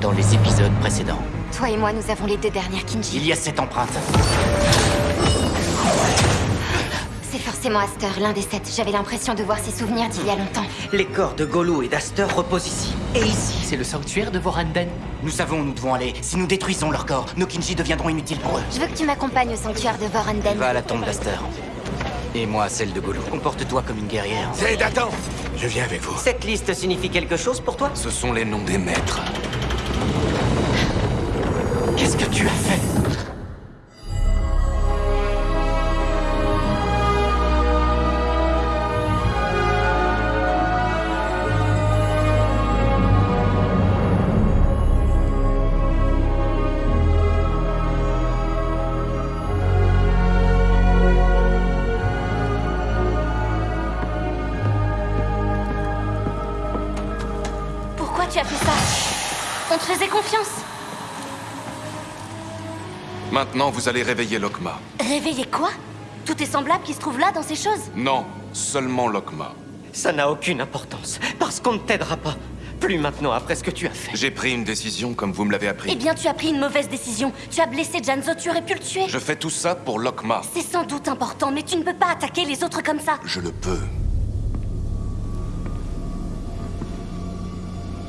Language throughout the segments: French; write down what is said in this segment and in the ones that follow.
dans les épisodes précédents. Toi et moi, nous avons les deux dernières Kinji. Il y a cette empreinte. C'est forcément Aster, l'un des sept. J'avais l'impression de voir ses souvenirs d'il y a longtemps. Les corps de Golou et d'Aster reposent ici. Et ici, c'est le sanctuaire de Voranden. Nous savons où nous devons aller. Si nous détruisons leur corps, nos Kinji deviendront inutiles pour eux. Je veux que tu m'accompagnes au sanctuaire de Voranden. Va à la tombe d'Aster. Et moi à celle de Golou. Comporte-toi comme une guerrière. Zed, attends Je viens avec vous. Cette liste signifie quelque chose pour toi? Ce sont les noms des maîtres. Qu'est-ce que tu as fait? Maintenant, vous allez réveiller Lokma. Réveiller quoi? Tout est semblable qui se trouve là dans ces choses? Non, seulement Lokma. Ça n'a aucune importance, parce qu'on ne t'aidera pas. Plus maintenant après ce que tu as fait. J'ai pris une décision comme vous me l'avez appris. Eh bien, tu as pris une mauvaise décision. Tu as blessé Janzo, tu aurais pu le tuer. Je fais tout ça pour Lokma. C'est sans doute important, mais tu ne peux pas attaquer les autres comme ça. Je le peux.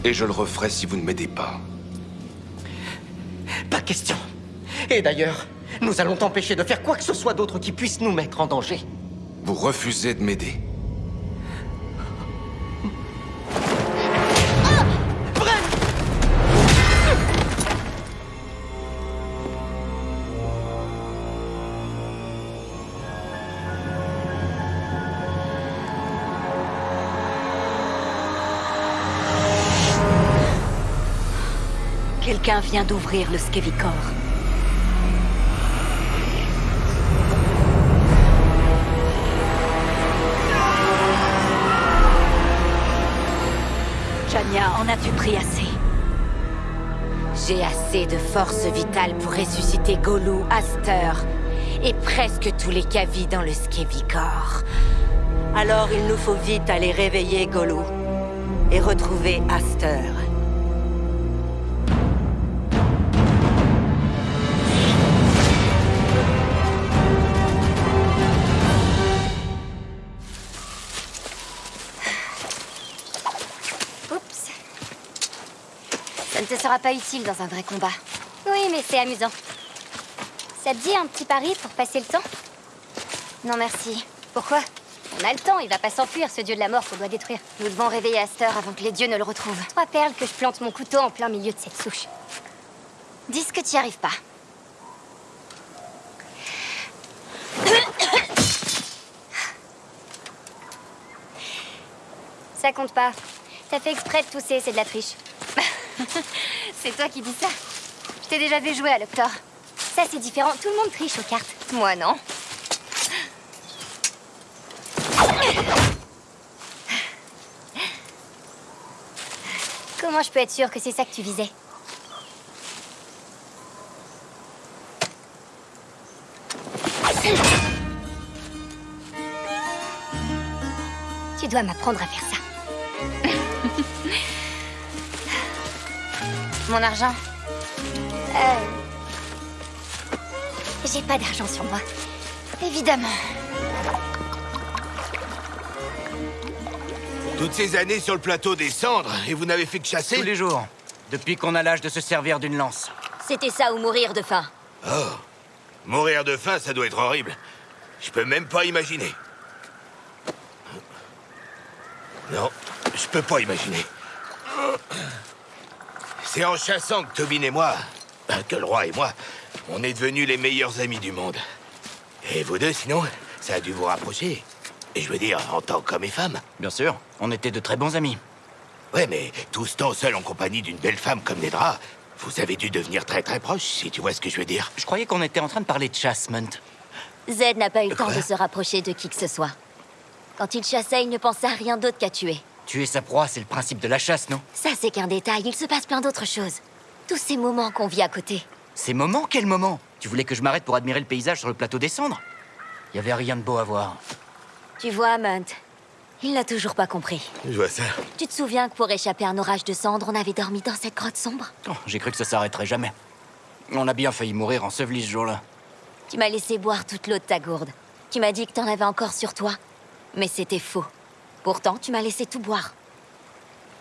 Et je le referai si vous ne m'aidez pas. Pas question. Et d'ailleurs, nous allons t'empêcher de faire quoi que ce soit d'autre qui puisse nous mettre en danger. Vous refusez de m'aider. Quelqu'un vient d'ouvrir le Skevicor. J'ai assez de force vitale pour ressusciter Golou, Aster et presque tous les Kavi dans le Skevicor. Alors il nous faut vite aller réveiller Golou et retrouver Aster. Sera pas utile dans un vrai combat. Oui, mais c'est amusant. Ça te dit un petit pari pour passer le temps? Non, merci. Pourquoi? On a le temps, il va pas s'enfuir, ce dieu de la mort qu'on doit détruire. Nous devons réveiller Aster avant que les dieux ne le retrouvent. Trois perles que je plante mon couteau en plein milieu de cette souche. Dis ce que tu y arrives pas. Ça compte pas. T'as fait exprès de tousser, c'est de la triche. c'est toi qui dis ça. Je t'ai déjà vu jouer à l'Octor. Ça, c'est différent. Tout le monde triche aux cartes. Moi, non. Comment je peux être sûre que c'est ça que tu visais? Tu dois m'apprendre à faire ça. Mon argent Euh... J'ai pas d'argent sur moi. Évidemment. Toutes ces années sur le plateau des cendres, et vous n'avez fait que chasser Tous les jours. Depuis qu'on a l'âge de se servir d'une lance. C'était ça ou mourir de faim. Mourir de faim, ça doit être horrible. Je peux même pas imaginer. Non, je peux pas imaginer. C'est en chassant que Tobin et moi, ben, que le roi et moi, on est devenus les meilleurs amis du monde. Et vous deux, sinon, ça a dû vous rapprocher. Et je veux dire, en tant qu'homme et femme. Bien sûr, on était de très bons amis. Ouais, mais tout ce temps seul en compagnie d'une belle femme comme Nedra, vous avez dû devenir très très proches, si tu vois ce que je veux dire. Je croyais qu'on était en train de parler de chasse, Munt. Zed n'a pas eu le temps de se rapprocher de qui que ce soit. Quand il chassait, il ne pensait à rien d'autre qu'à tuer. Tuer sa proie, c'est le principe de la chasse, non? Ça, c'est qu'un détail. Il se passe plein d'autres choses. Tous ces moments qu'on vit à côté. Ces moments? Quel moment Tu voulais que je m'arrête pour admirer le paysage sur le plateau des cendres? Il y avait rien de beau à voir. Tu vois, Munt, Il n'a toujours pas compris. Je vois ça. Tu te souviens que pour échapper à un orage de cendres, on avait dormi dans cette grotte sombre? Oh, J'ai cru que ça s'arrêterait jamais. On a bien failli mourir enseveli ce jour-là. Tu m'as laissé boire toute l'eau de ta gourde. Tu m'as dit que t'en avais encore sur toi. Mais c'était faux. Pourtant, tu m'as laissé tout boire.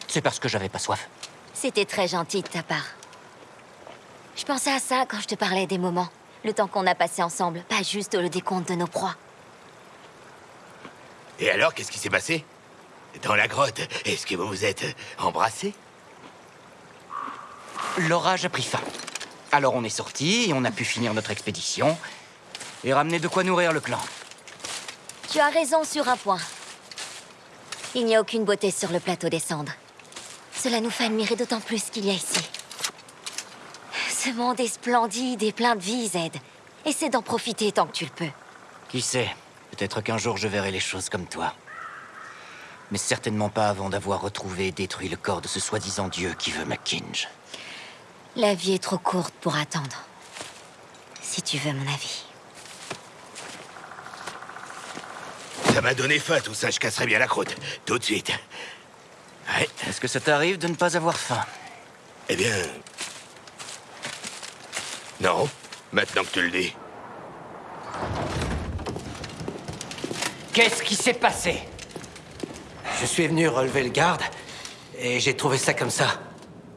C'est parce que j'avais pas soif. C'était très gentil de ta part. Je pensais à ça quand je te parlais des moments. Le temps qu'on a passé ensemble, pas juste le décompte de nos proies. Et alors, qu'est-ce qui s'est passé? Dans la grotte, est-ce que vous vous êtes embrassés? L'orage a pris fin. Alors on est sortis et on a pu finir notre expédition et ramener de quoi nourrir le clan. Tu as raison sur un point. Il n'y a aucune beauté sur le plateau des cendres. Cela nous fait admirer d'autant plus qu'il y a ici. Ce monde est splendide et plein de vie, Zed. Essaie d'en profiter tant que tu le peux. Qui sait Peut-être qu'un jour je verrai les choses comme toi. Mais certainement pas avant d'avoir retrouvé et détruit le corps de ce soi-disant dieu qui veut McKinge. La vie est trop courte pour attendre. Si tu veux mon avis. Ça m'a donné faim, tout ça. Je casserai bien la croûte. Tout de suite. Ouais, Est-ce que ça t'arrive de ne pas avoir faim? Eh bien... Non, maintenant que tu le dis. Qu'est-ce qui s'est passé? Je suis venu relever le garde et j'ai trouvé ça comme ça.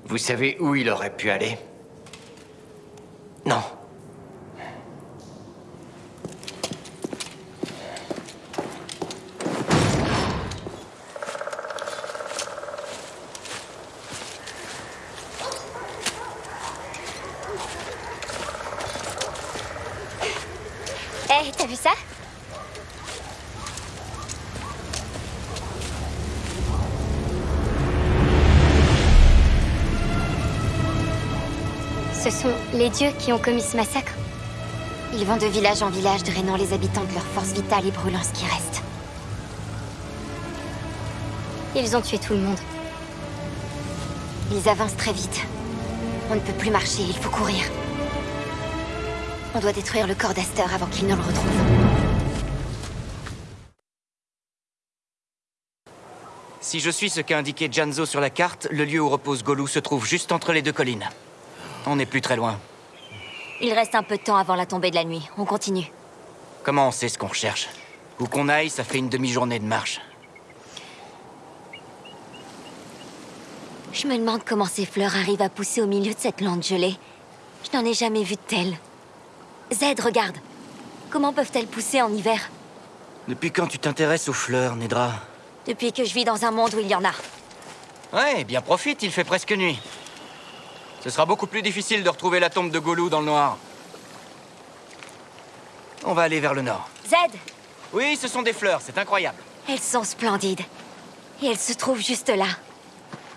Vous savez où il aurait pu aller? Non. Dieux qui ont commis ce massacre. Ils vont de village en village, drainant les habitants de leur force vitale et brûlant ce qui reste. Ils ont tué tout le monde. Ils avancent très vite. On ne peut plus marcher, il faut courir. On doit détruire le corps d'Aster avant qu'il ne le retrouve. Si je suis ce qu'a indiqué Janzo sur la carte, le lieu où repose Golou se trouve juste entre les deux collines. On n'est plus très loin. Il reste un peu de temps avant la tombée de la nuit. On continue. Comment on sait ce qu'on recherche Où qu'on aille, ça fait une demi-journée de marche. Je me demande comment ces fleurs arrivent à pousser au milieu de cette lande gelée. Je n'en ai jamais vu de telles. Zed, regarde. Comment peuvent-elles pousser en hiver Depuis quand tu t'intéresses aux fleurs, Nedra Depuis que je vis dans un monde où il y en a. Ouais, bien profite, il fait presque nuit. Ce sera beaucoup plus difficile de retrouver la tombe de Golou dans le noir. On va aller vers le nord. Zed Oui, ce sont des fleurs, c'est incroyable. Elles sont splendides. Et elles se trouvent juste là.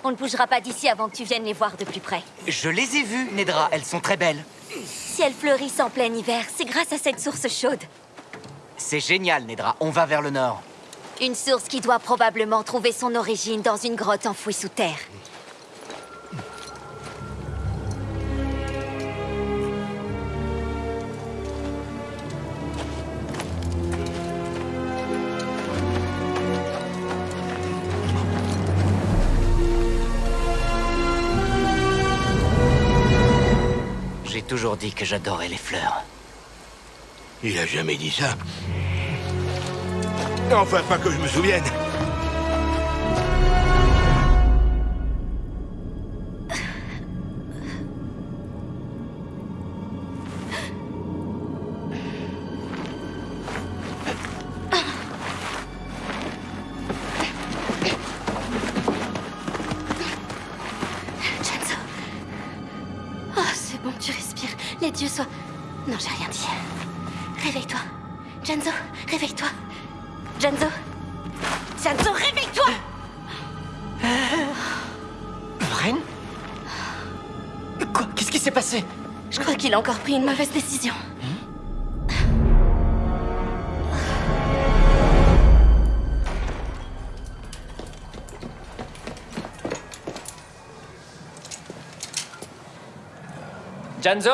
On ne bougera pas d'ici avant que tu viennes les voir de plus près. Je les ai vues, Nedra, elles sont très belles. Si elles fleurissent en plein hiver, c'est grâce à cette source chaude. C'est génial, Nedra, on va vers le nord. Une source qui doit probablement trouver son origine dans une grotte enfouie sous terre. Toujours dit que j'adorais les fleurs. Il a jamais dit ça. Enfin, pas que je me souvienne. Une mauvaise décision. Janzo?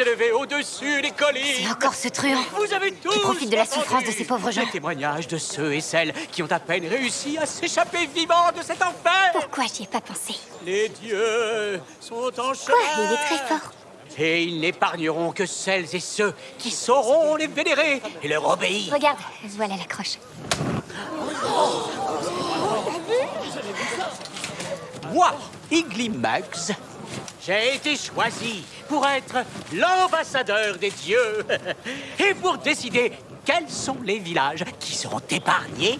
Levée au-dessus des collines Et encore ce truand Vous avez tous profite de la souffrance de ces pauvres gens. Les témoignages de ceux et celles qui ont à peine réussi à s'échapper vivants de cet enfer Pourquoi j'y ai pas pensé Les dieux sont en chemin Quoi Il est très fort. Et ils n'épargneront que celles et ceux qui sauront les vénérer et leur obéir. Regarde, voilà la croche. Moi, Igly Muggs, j'ai été choisi pour être l'ambassadeur des dieux et pour décider quels sont les villages qui seront épargnés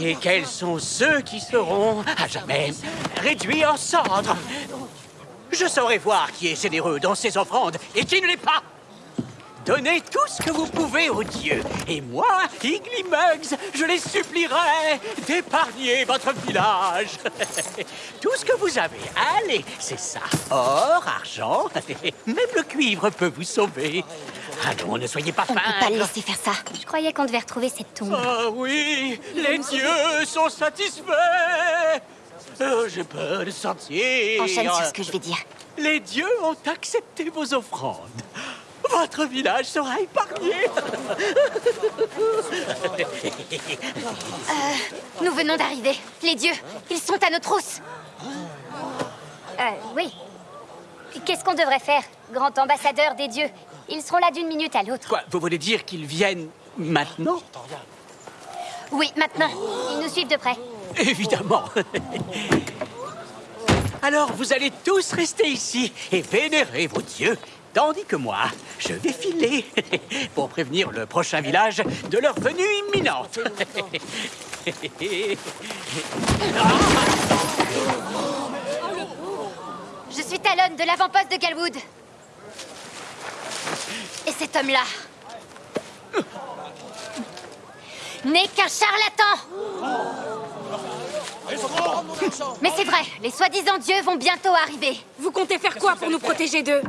et quels sont ceux qui seront à jamais réduits en cendres. Je saurai voir qui est généreux dans ses offrandes et qui ne l'est pas. Donnez tout ce que vous pouvez aux dieux. Et moi, Igly Muggs, je les supplierai d'épargner votre village. tout ce que vous avez, allez, c'est ça. Or, argent, même le cuivre peut vous sauver. Allons, ne soyez pas On ne peut pas le laisser faire ça. Je croyais qu'on devait retrouver cette tombe. Ah oui, les dieux sont satisfaits. Oh, J'ai peur de sortir. Enchaîne sur ce que je vais dire. Les dieux ont accepté vos offrandes. Votre village sera épargné. Nous venons d'arriver. Les dieux, ils sont à nos trousses. Euh, oui. Qu'est-ce qu'on devrait faire, grand ambassadeur des dieux? Ils seront là d'une minute à l'autre. Quoi, vous voulez dire qu'ils viennent maintenant? Oui, maintenant. Ils nous suivent de près. Évidemment. Alors, vous allez tous rester ici et vénérer vos dieux, tandis que moi, je vais filer pour prévenir le prochain village de leur venue imminente. Je suis Talon de l'avant-poste de Galwood. Et cet homme-là n'est qu'un charlatan. Mais c'est vrai, les soi-disant dieux vont bientôt arriver. Vous comptez faire quoi pour nous protéger d'eux?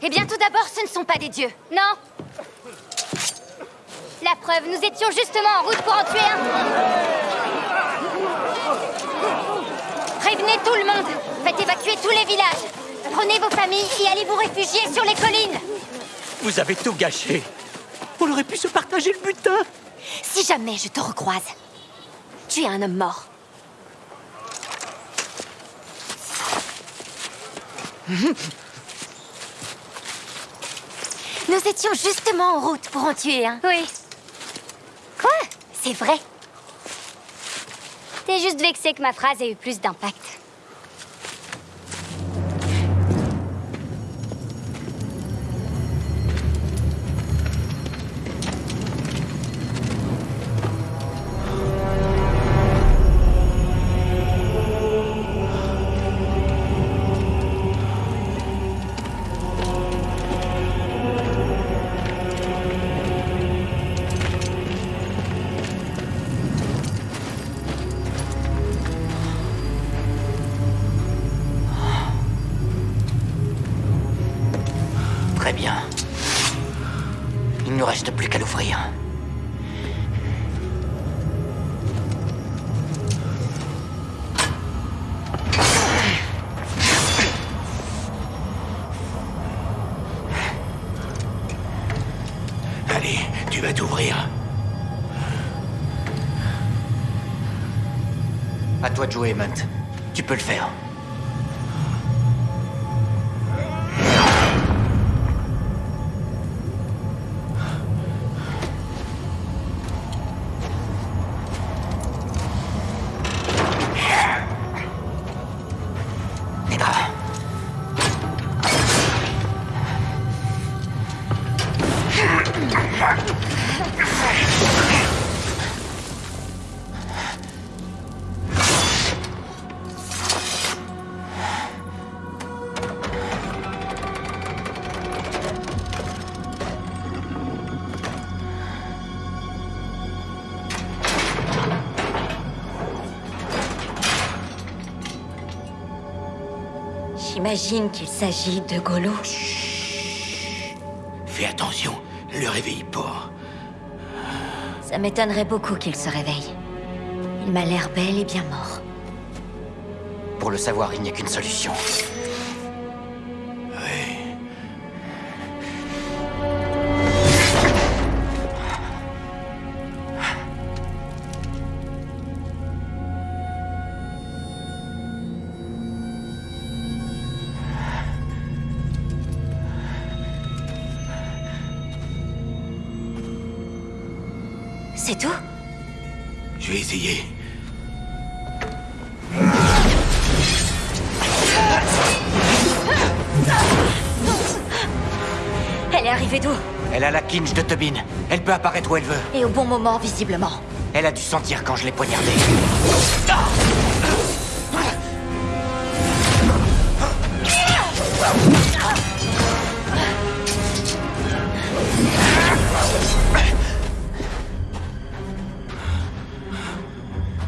Eh bien, tout d'abord, ce ne sont pas des dieux, non La preuve, nous étions justement en route pour en tuer un. Prévenez tout le monde Faites évacuer tous les villages Prenez vos familles et allez vous réfugier sur les collines Vous avez tout gâché. On aurait pu se partager le butin. Si jamais je te recroise, tu es un homme mort. Nous étions justement en route pour en tuer un. Oui. Quoi? C'est vrai. T'es juste vexé que ma phrase ait eu plus d'impact. Il ne reste plus qu'à l'ouvrir. Allez, tu vas t'ouvrir. À toi de jouer, Munt. Tu peux le faire. J'imagine qu'il s'agit de Golo. Fais attention, le réveille pas. Ça m'étonnerait beaucoup qu'il se réveille. Il m'a l'air bel et bien mort. Pour le savoir, il n'y a qu'une solution. De Tobin. Elle peut apparaître où elle veut. Et au bon moment, visiblement. Elle a dû sentir quand je l'ai poignardée.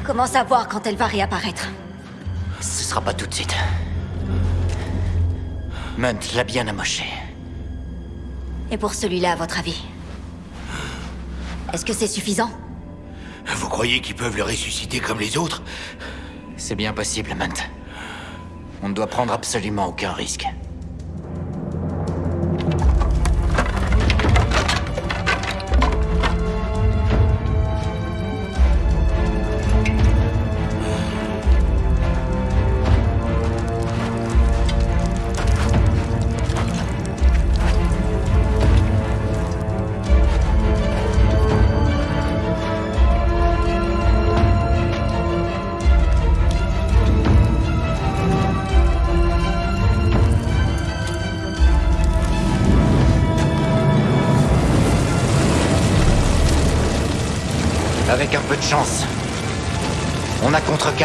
Comment savoir quand elle va réapparaître Ce sera pas tout de suite. Munt l'a bien amoché. Et pour celui-là, à votre avis Est-ce que c'est suffisant? Vous croyez qu'ils peuvent le ressusciter comme les autres? C'est bien possible, Munt. On ne doit prendre absolument aucun risque.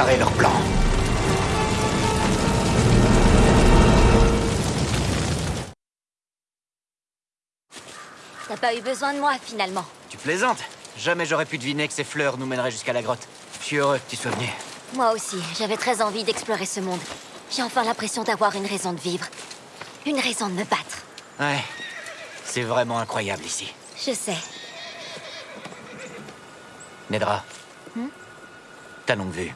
Leur plan. T'as pas eu besoin de moi, finalement. Tu plaisantes Jamais j'aurais pu deviner que ces fleurs nous mèneraient jusqu'à la grotte. Je suis heureux que tu sois venu. Moi aussi, j'avais très envie d'explorer ce monde. J'ai enfin l'impression d'avoir une raison de vivre. Une raison de me battre. Ouais. C'est vraiment incroyable ici. Je sais. Nedra. Ta longue vue.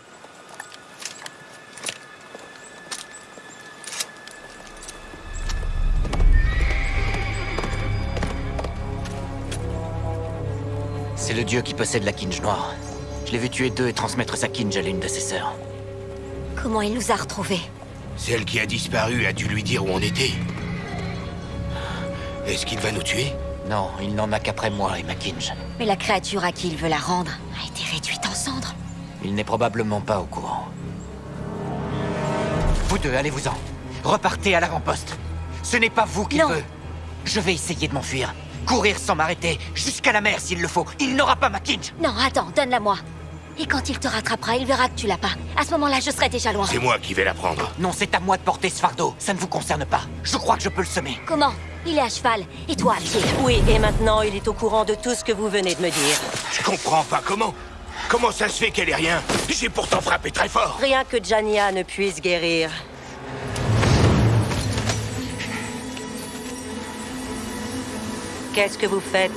C'est le dieu qui possède la kinge noire. Je l'ai vu tuer deux et transmettre sa kinge à l'une de ses sœurs. Comment il nous a retrouvés Celle qui a disparu a dû lui dire où on était. Est-ce qu'il va nous tuer Non, il n'en a qu'après moi et ma kinge. Mais la créature à qui il veut la rendre a été réduite en cendres. Il n'est probablement pas au courant. Vous deux, allez-vous-en. Repartez à l'avant-poste. Ce n'est pas vous qu'il Non. veut. Je vais essayer de m'enfuir. Courir sans m'arrêter, jusqu'à la mer s'il le faut. Il n'aura pas ma kinge. Non, attends, donne-la moi. Et quand il te rattrapera, il verra que tu l'as pas. À ce moment-là, je serai déjà loin. C'est moi qui vais la prendre. Non, c'est à moi de porter ce fardeau. Ça ne vous concerne pas. Je crois que je peux le semer. Comment? Il est à cheval, et toi à pied. Oui, et maintenant, il est au courant de tout ce que vous venez de me dire. Je comprends pas comment. Comment ça se fait qu'elle est rien? J'ai pourtant frappé très fort. Rien que Jania ne puisse guérir. Qu'est-ce que vous faites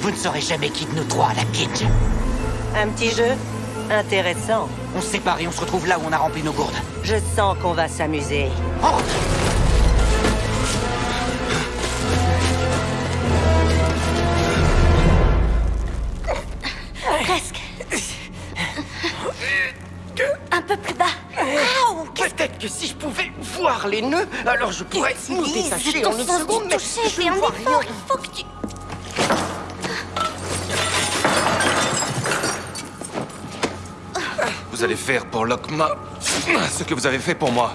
Vous ne saurez jamais qui de nous trois a la kinge. Un petit jeu Intéressant. On se sépare et on se retrouve là où on a rempli nos gourdes. Je sens qu'on va s'amuser. Oh que si je pouvais voir les nœuds, alors je pourrais nous détacher en une seconde, mais je ne vois rien. Il faut que tu... Vous allez faire pour Lokma ce que vous avez fait pour moi.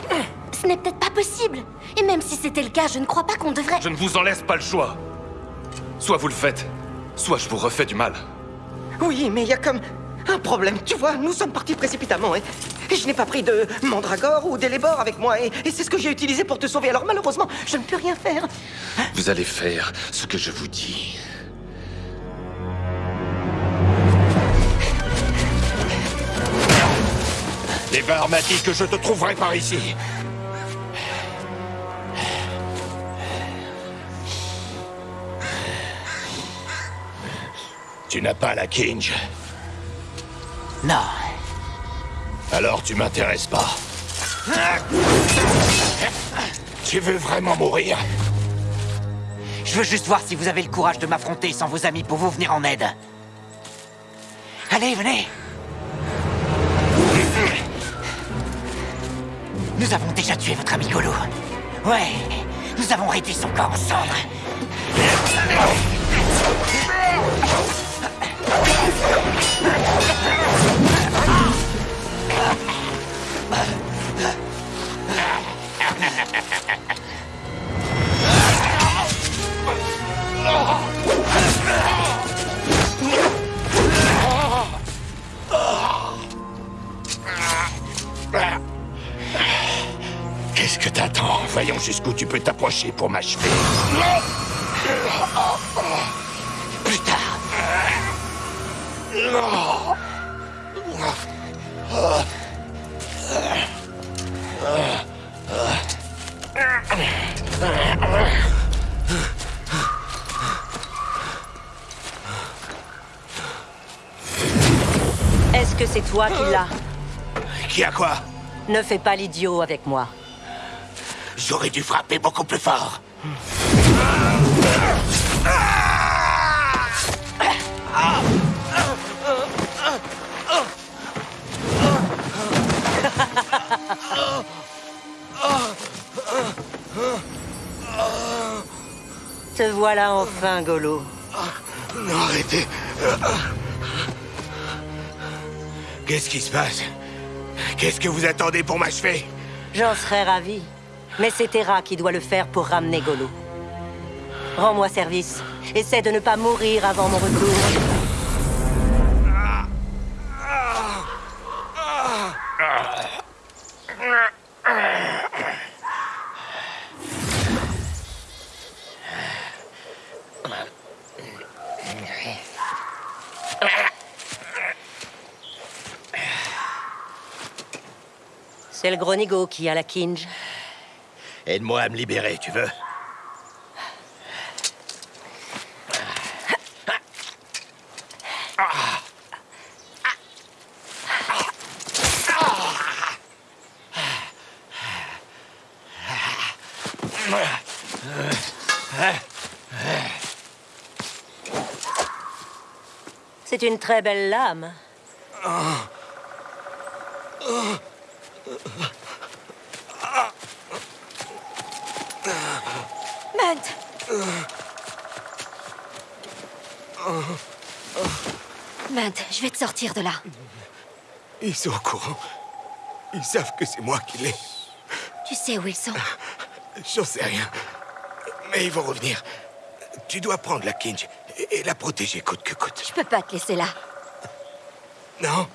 Ce n'est peut-être pas possible. Et même si c'était le cas, je ne crois pas qu'on devrait... Je ne vous en laisse pas le choix. Soit vous le faites, soit je vous refais du mal. Oui, mais il y a comme un problème. Tu vois, nous sommes partis précipitamment. Hein. Et je n'ai pas pris de mandragore ou d'élébore avec moi. Et, c'est ce que j'ai utilisé pour te sauver. Alors malheureusement, je ne peux rien faire. Hein? Vous allez faire ce que je vous dis. Débar m'a dit que je te trouverai par ici. Tu n'as pas la Kinge. Non. Alors tu m'intéresses pas. Tu veux vraiment mourir? Je veux juste voir si vous avez le courage de m'affronter sans vos amis pour vous venir en aide. Allez, venez Nous avons déjà tué votre ami Golo. Ouais, nous avons réduit son corps en cendres. Que t'attends Voyons jusqu'où tu peux t'approcher pour m'achever. Plus tard. Est-ce que c'est toi qui l'as Qui a quoi? Ne fais pas l'idiot avec moi. J'aurais dû frapper beaucoup plus fort. Te voilà enfin, Golo. Non, arrêtez. Qu'est-ce qui se passe? Qu'est-ce que vous attendez pour m'achever? J'en serais ravi. Mais c'est Terra qui doit le faire pour ramener Golo. Rends-moi service. Essaie de ne pas mourir avant mon retour. C'est le Gronigo qui a la Kinge. Aide-moi à me libérer, tu veux? C'est une très belle lame. Munt Munt, je vais te sortir de là. Ils sont au courant. Ils savent que c'est moi qui l'ai. Tu sais où ils sont J'en sais rien. Mais ils vont revenir. Tu dois prendre la Kinge et et la protéger coûte que coûte. Je peux pas te laisser là. Non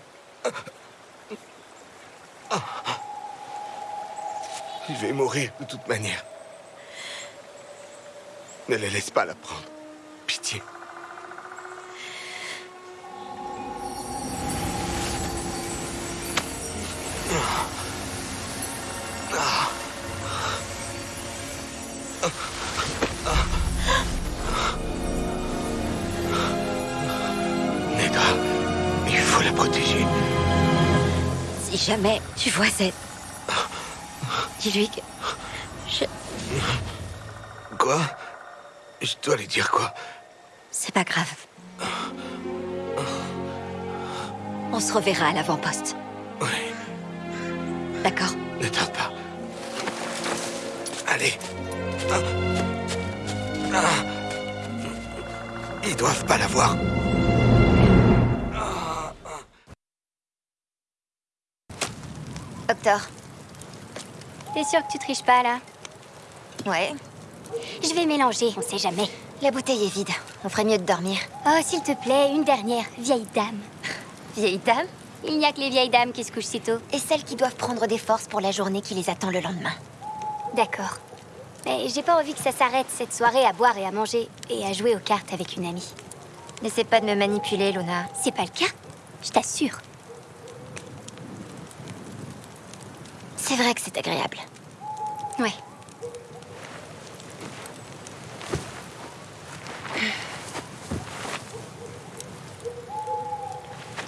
Je vais mourir de toute manière. Ne les laisse pas la prendre. Pitié. Neda, il faut la protéger. Si jamais tu vois cette... Dis-lui que... Je... Quoi? Je dois lui dire quoi? C'est pas grave. On se reverra à l'avant-poste. Oui, D'accord ne tarde pas. Allez. Ils doivent pas la voir. Docteur. T'es sûr que tu triches pas, là? Ouais. Je vais mélanger, on sait jamais. La bouteille est vide. On ferait mieux de dormir. Oh, s'il te plaît, une dernière, vieille dame. Vieille dame? Il n'y a que les vieilles dames qui se couchent si tôt. Et celles qui doivent prendre des forces pour la journée qui les attend le lendemain. D'accord. Mais j'ai pas envie que ça s'arrête, cette soirée, à boire et à manger, et à jouer aux cartes avec une amie. N'essaie pas de me manipuler, Luna. C'est pas le cas, je t'assure. C'est vrai que c'est agréable. Ouais.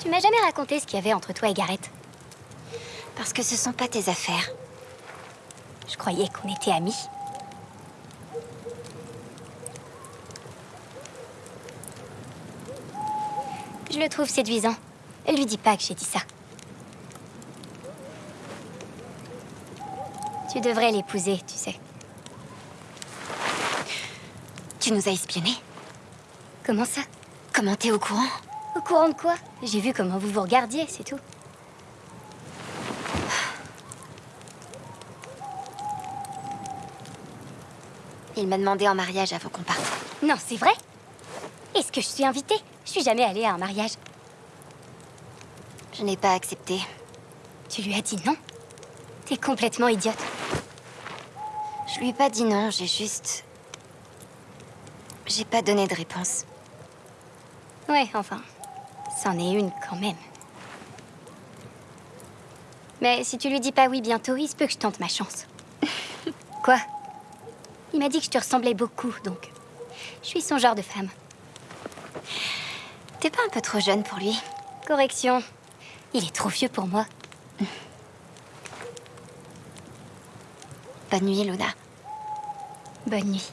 M'as jamais raconté ce qu'il y avait entre toi et Gareth. Parce que ce sont pas tes affaires. Je croyais qu'on était amis. Je le trouve séduisant. Lui dis pas que j'ai dit ça. Tu devrais l'épouser, tu sais. Tu nous as espionnés? Comment ça? Comment t'es au courant? Au courant de quoi? J'ai vu comment vous vous regardiez, c'est tout. Il m'a demandé en mariage avant qu'on parte. Non, c'est vrai? Est-ce que je suis invitée? Je suis jamais allée à un mariage. Je n'ai pas accepté. Tu lui as dit non? T'es complètement idiote. Je lui ai pas dit non, j'ai juste... J'ai pas donné de réponse. Ouais, enfin, c'en est une quand même. Mais si tu lui dis pas oui bientôt, il se peut que je tente ma chance. Quoi? Il m'a dit que je te ressemblais beaucoup, donc... Je suis son genre de femme. T'es pas un peu trop jeune pour lui? Correction. Il est trop vieux pour moi. Bonne nuit, Luna. Bonne nuit.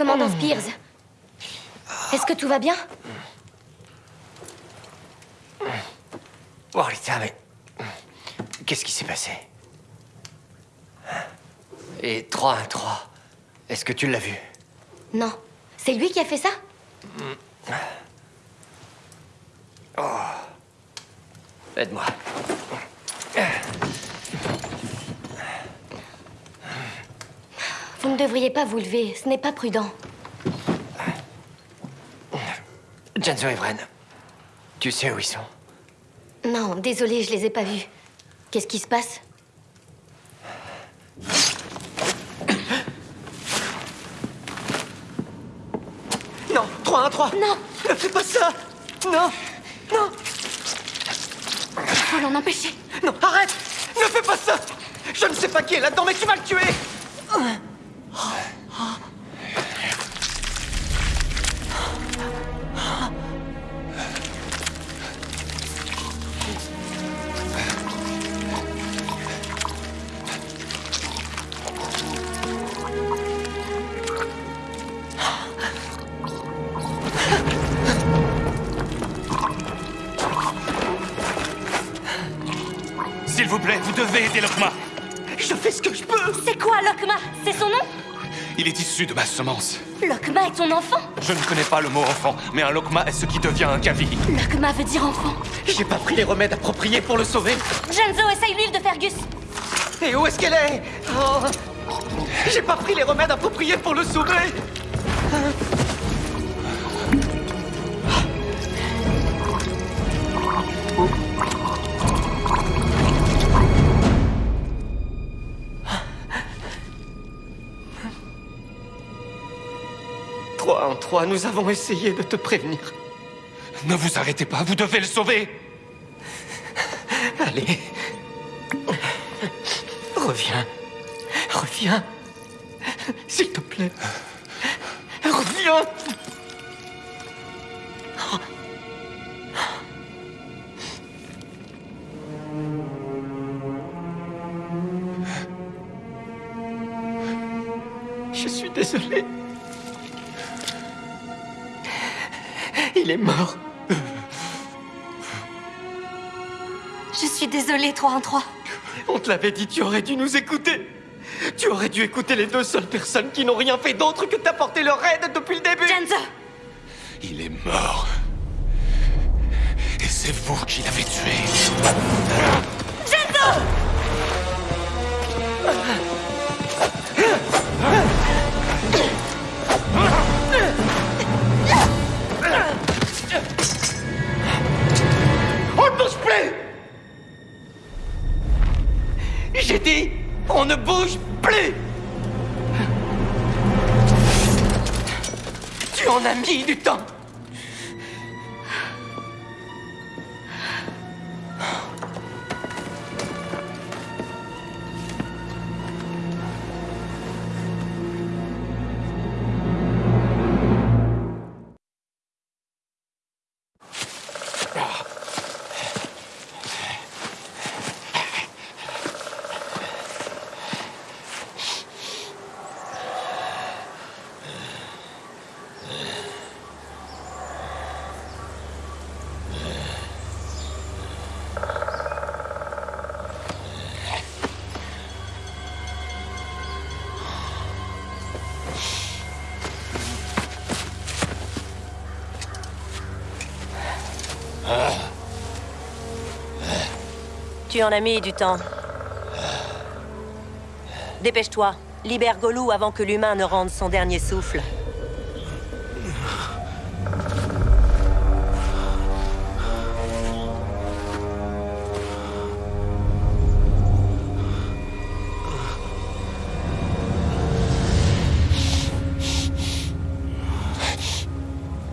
Commandant Spears, est-ce que tout va bien Oh, Rita, mais... Qu'est-ce qui s'est passé Et 3-1-3, est-ce que tu l'as vu Non. C'est lui qui a fait ça Aide-moi. Vous ne devriez pas vous lever, ce n'est pas prudent. Janzo et Vren, tu sais où ils sont? Non, désolé, je les ai pas vus. Qu'est-ce qui se passe? Non, 3, 1, 3 Non. Ne fais pas ça. Non Non. Faut l'en empêcher. Non, arrête. Ne fais pas ça. Je ne sais pas qui est là-dedans, mais tu vas le tuer Lokma. Je fais ce que je peux C'est quoi, Lokma? C'est son nom? Il est issu de ma semence. Lokma est ton enfant? Je ne connais pas le mot enfant, mais un Lokma est ce qui devient un Kavi. Lokma veut dire enfant. J'ai pas pris les remèdes appropriés pour le sauver Genzo, essaye l'huile de Fergus. Et où est-ce qu'elle est? Oh J'ai pas pris les remèdes appropriés pour le sauver Nous avons essayé de te prévenir. Ne vous arrêtez pas, vous devez le sauver. Allez. Reviens. Reviens. S'il te plaît. Reviens. Je suis désolé. Il est mort. Je suis désolée, 3 en 3. On te l'avait dit, tu aurais dû nous écouter. Tu aurais dû écouter les deux seules personnes qui n'ont rien fait d'autre que t'apporter leur aide depuis le début. Genzo Il est mort. Et c'est vous qui l'avez tué. Genzo ne bouge plus. Tu en as mis du temps Tu en as mis du temps. Dépêche-toi. Libère Golou avant que l'humain ne rende son dernier souffle.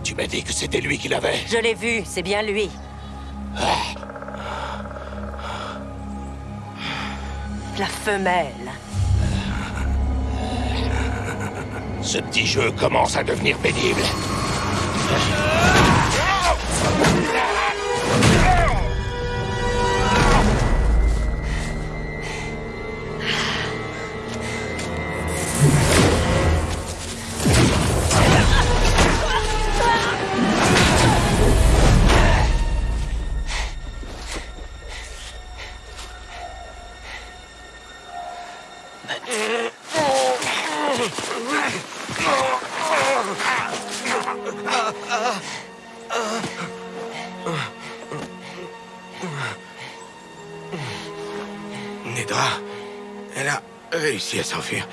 Tu m'as dit que c'était lui qui l'avait. Je l'ai vu, c'est bien lui. Ce petit jeu commence à devenir pénible. Réussi à s'enfuir.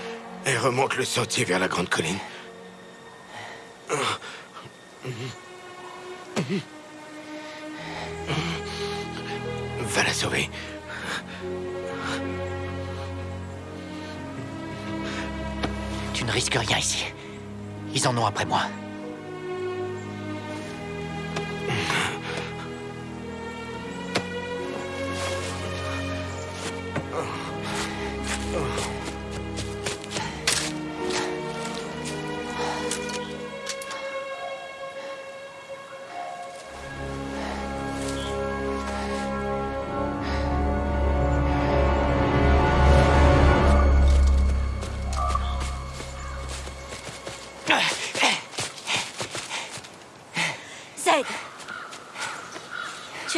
Elle remonte le sentier vers la grande colline. Va la sauver. Tu ne risques rien ici. Ils en ont après moi.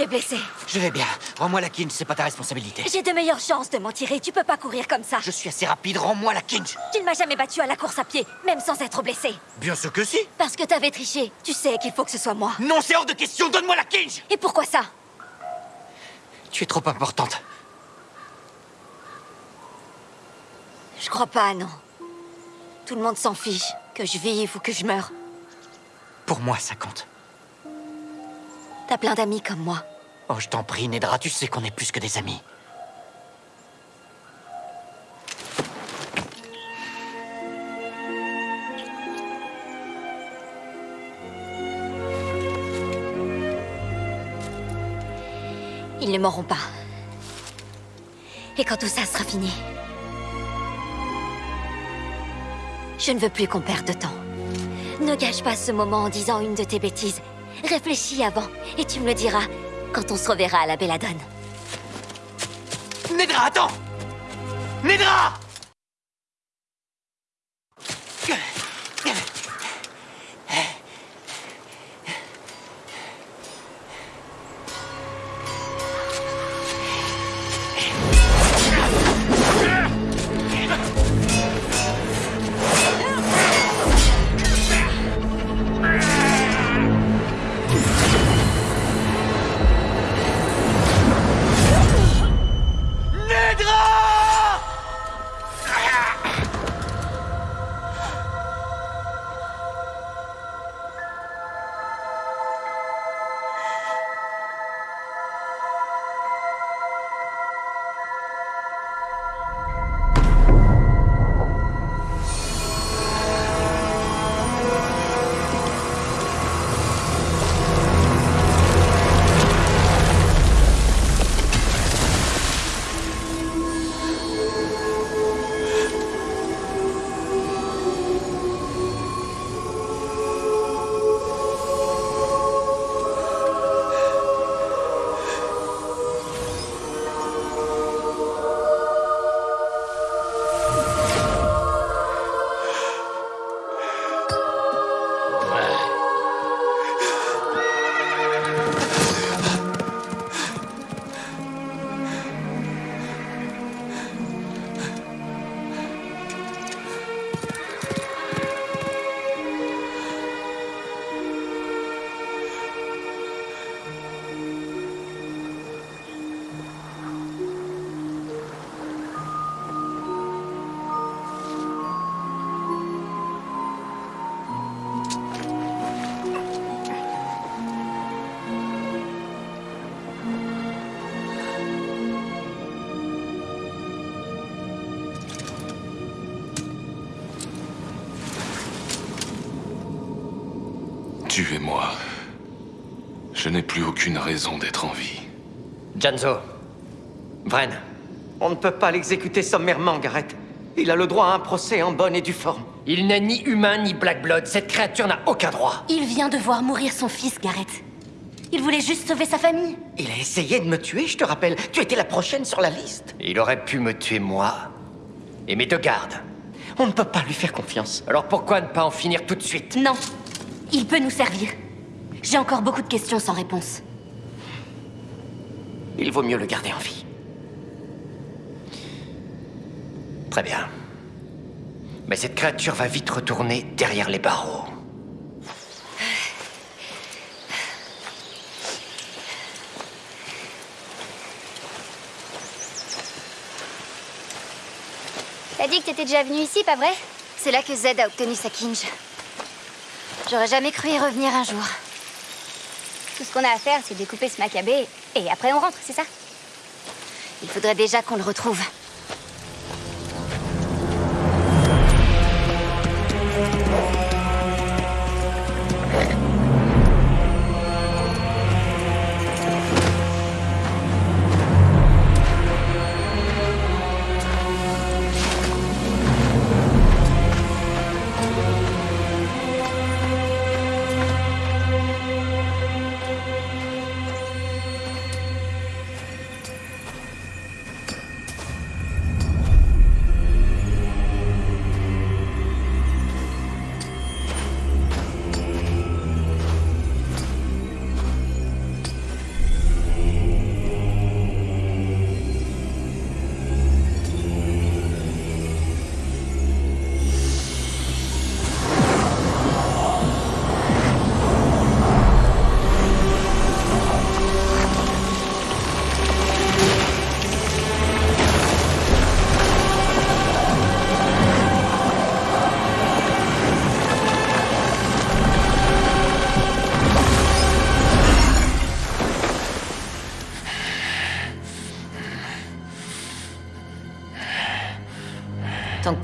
Blessé. Je vais bien. Rends-moi la kinch, c'est pas ta responsabilité. J'ai de meilleures chances de m'en tirer. Tu peux pas courir comme ça. Je suis assez rapide, rends-moi la kinch. Tu ne m'as jamais battu à la course à pied, même sans être blessé. Bien sûr que si. Parce que t'avais triché. Tu sais qu'il faut que ce soit moi. Non, c'est hors de question, donne-moi la kinch Et pourquoi ça? Tu es trop importante. Je crois pas, non. Tout le monde s'en fiche. Que je vive ou que je meure. Pour moi, ça compte. T'as plein d'amis comme moi. Oh, je t'en prie, Nedra, tu sais qu'on est plus que des amis. Ils ne mourront pas. Et quand tout ça sera fini, je ne veux plus qu'on perde de temps. Ne gâche pas ce moment en disant une de tes bêtises. Réfléchis avant, et tu me le diras quand on se reverra à la Belladone. Nedra, attends Nedra Tuez-moi. Je n'ai plus aucune raison d'être en vie. Janzo. Vren. On ne peut pas l'exécuter sommairement, Gareth. Il a le droit à un procès en bonne et due forme. Il n'est ni humain ni Black Blood. Cette créature n'a aucun droit. Il vient de voir mourir son fils, Gareth. Il voulait juste sauver sa famille. Il a essayé de me tuer, je te rappelle. Tu étais la prochaine sur la liste. Il aurait pu me tuer moi. Et mes deux gardes. On ne peut pas lui faire confiance. Alors pourquoi ne pas en finir tout de suite? Non. Il peut nous servir. J'ai encore beaucoup de questions sans réponse. Il vaut mieux le garder en vie. Très bien. Mais cette créature va vite retourner derrière les barreaux. T'as dit que t'étais déjà venu ici, pas vrai? C'est là que Zed a obtenu sa kinge. J'aurais jamais cru y revenir un jour. Tout ce qu'on a à faire, c'est découper ce macabé, et après on rentre, c'est ça? Il faudrait déjà qu'on le retrouve.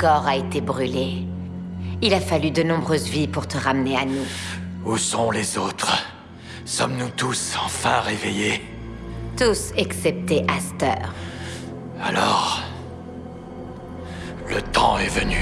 Corps a été brûlé. Il a fallu de nombreuses vies pour te ramener à nous. Où sont les autres? Sommes-nous tous enfin réveillés? Tous excepté Aster. Alors... Le temps est venu.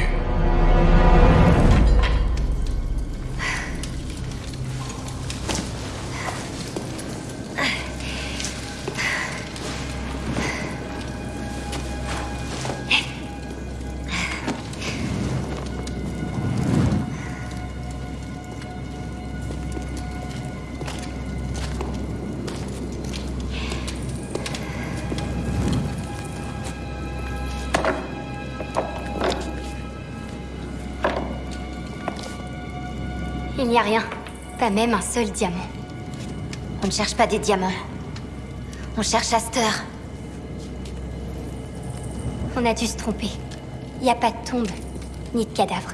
N'y a rien. Pas même un seul diamant. On ne cherche pas des diamants. On cherche Aster. On a dû se tromper. Il n'y a pas de tombe, ni de cadavre.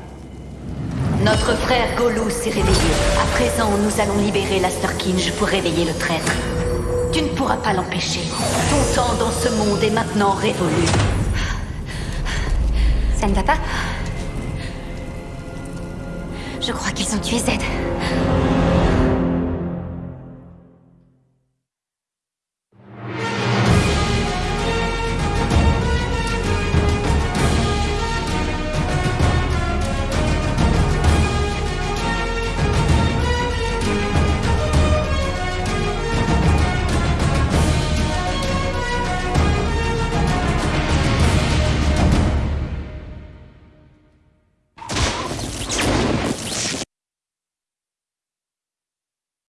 Notre frère Golou s'est réveillé. À présent, nous allons libérer l'Asterkinge pour réveiller le traître. Tu ne pourras pas l'empêcher. Ton temps dans ce monde est maintenant révolu. Ça ne va pas? Je crois qu'ils ont tué Zed.